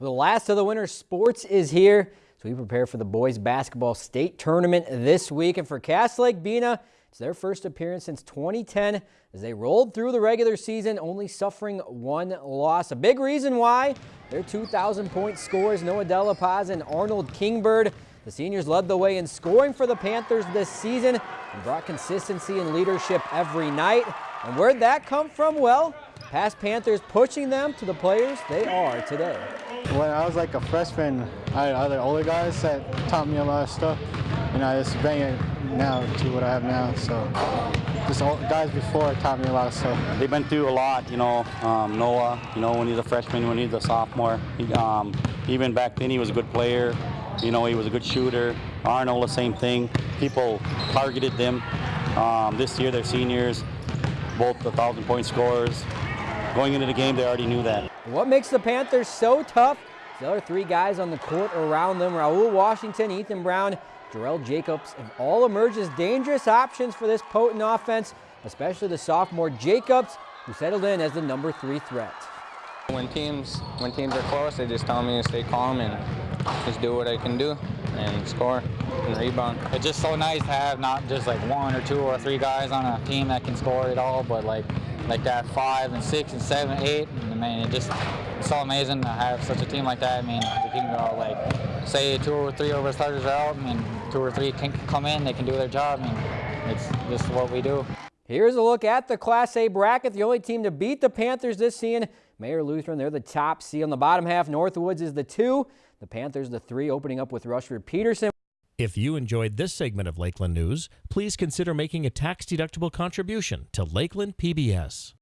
The last of the winter sports is here, so we prepare for the boys basketball state tournament this week. And for Cass Lake Bena, it's their first appearance since 2010 as they rolled through the regular season, only suffering one loss. A big reason why their 2,000 point scores, Noah Delapaz and Arnold Kingbird. The seniors led the way in scoring for the Panthers this season and brought consistency and leadership every night. And where'd that come from? Well, past Panthers pushing them to the players they are today. When I was like a freshman, I had other older guys that taught me a lot of stuff, and I just bring it now to what I have now. So just guys before taught me a lot of stuff. They've been through a lot, you know. Um, Noah, you know, when he's a freshman, when he's a sophomore, he, um, even back then he was a good player. You know, he was a good shooter. Arnold, the same thing. People targeted them. Um, this year, they're seniors both the 1,000 point scorers. Going into the game, they already knew that. What makes the Panthers so tough? The other three guys on the court around them, Raul Washington, Ethan Brown, Jarrell Jacobs, have all emerged as dangerous options for this potent offense, especially the sophomore Jacobs, who settled in as the number three threat. When teams, when teams are close, they just tell me to stay calm and just do what I can do and score and rebound. It's just so nice to have not just like one or two or three guys on a team that can score it all, but like like that five and six and seven, eight. And I mean, it just it's so amazing to have such a team like that. I mean, the can go like say two or three our starters are out, I mean, two or three can come in, they can do their job. I mean, it's just what we do. Here's a look at the Class A bracket. The only team to beat the Panthers this season, Mayer Lutheran. They're the top seed on the bottom half. Northwoods is the two. The Panthers the three, opening up with Rushford Peterson. If you enjoyed this segment of Lakeland News, please consider making a tax-deductible contribution to Lakeland PBS.